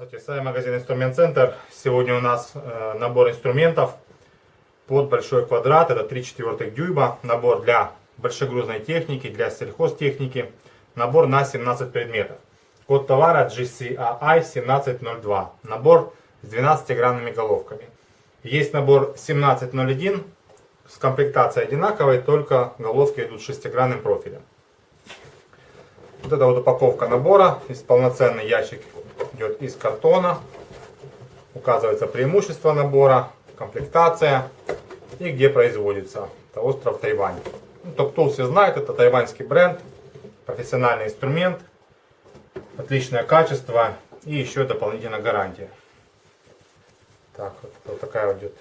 Здравствуйте, с вами магазин Инструмент Центр. Сегодня у нас э, набор инструментов под большой квадрат. Это 3 четвертых дюйма. Набор для большегрузной техники, для сельхозтехники. Набор на 17 предметов. Код товара GCAI 1702. Набор с 12-гранными головками. Есть набор 1701 с комплектацией одинаковой, только головки идут 6-гранным профилем. Вот это вот упаковка набора. Есть полноценный ящик идет из картона. Указывается преимущество набора, комплектация и где производится. Это остров Тайвань. Ну, Топтул все знают, это тайваньский бренд, профессиональный инструмент, отличное качество и еще дополнительная гарантия. Так, вот, вот такая идет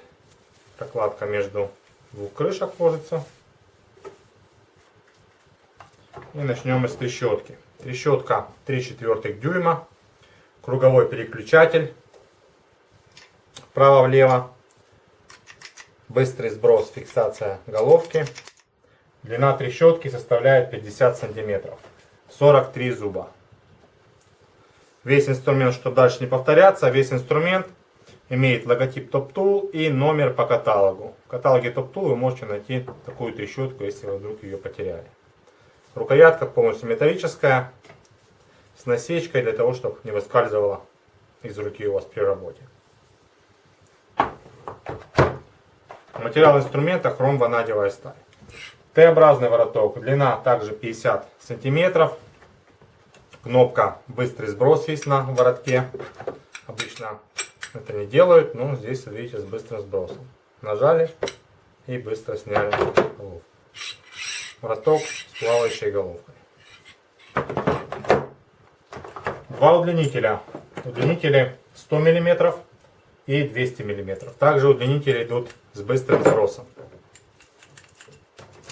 прокладка между двух крышек ложится. И начнем с трещотки. Трещотка 3 четвертых дюйма круговой переключатель вправо-влево, быстрый сброс, фиксация головки. Длина трещотки составляет 50 сантиметров, 43 зуба. Весь инструмент, чтобы дальше не повторяться, весь инструмент имеет логотип Top Tool и номер по каталогу. В каталоге Top Tool вы можете найти такую трещотку, если вы вдруг ее потеряли. Рукоятка полностью металлическая, с насечкой для того, чтобы не выскальзывала из руки у вас при работе. Материал инструмента хром ванадиевая сталь. Т-образный вороток, длина также 50 сантиметров. Кнопка быстрый сброс есть на воротке. Обычно это не делают, но здесь видите с быстрым сбросом. Нажали и быстро сняли головку. Вороток с плавающей головкой. Два удлинителя. Удлинители 100 мм и 200 мм. Также удлинители идут с быстрым сбросом.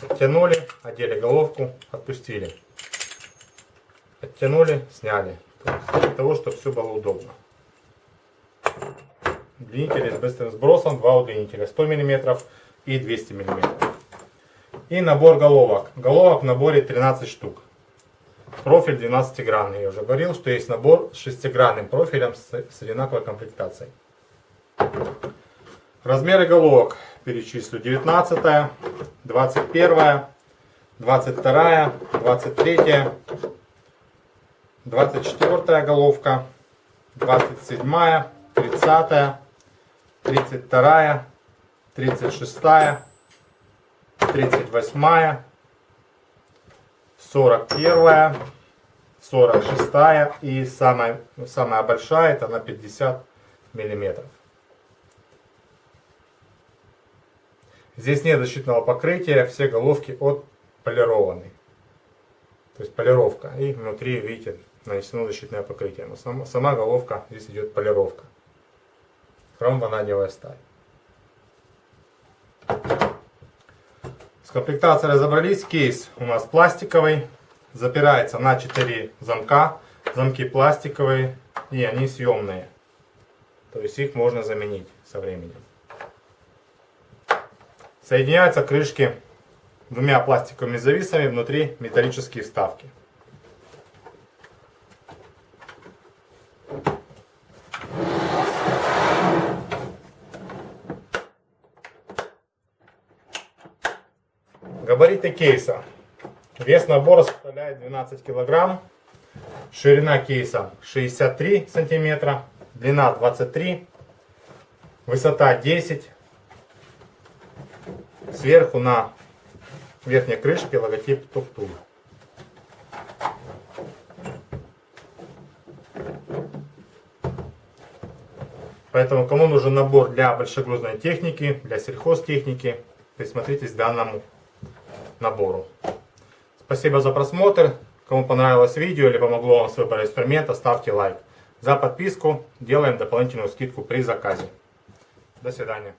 Оттянули, одели головку, отпустили. Оттянули, сняли. Для того, чтобы все было удобно. Удлинители с быстрым сбросом, два удлинителя 100 мм и 200 мм. И набор головок. Головок в наборе 13 штук. Профиль 12-гранный. Я уже говорил, что есть набор с 6-гранным профилем с, с одинаковой комплектацией. Размеры головок перечислю. 19, 21, 22, 23, 24 головка, 27, 30, 32, 36, 38, 41, 46 и самая, самая большая это на 50 миллиметров. Здесь нет защитного покрытия, все головки отполированы. То есть полировка. И внутри, видите, нанесено защитное покрытие. Но сама, сама головка, здесь идет полировка. Хром ванадиевая сталь. С комплектацией разобрались. Кейс у нас пластиковый. Запирается на 4 замка. Замки пластиковые и они съемные. То есть их можно заменить со временем. Соединяются крышки двумя пластиковыми зависами. Внутри металлические вставки. Габариты кейса. Вес набора составляет 12 килограмм. Ширина кейса 63 сантиметра. Длина 23. Высота 10. Сверху на верхней крышке логотип Топтул. Поэтому кому нужен набор для большегрузной техники, для сельхозтехники, присмотритесь к данному набору. Спасибо за просмотр. Кому понравилось видео или помогло вам с выбором инструмента, ставьте лайк. За подписку делаем дополнительную скидку при заказе. До свидания.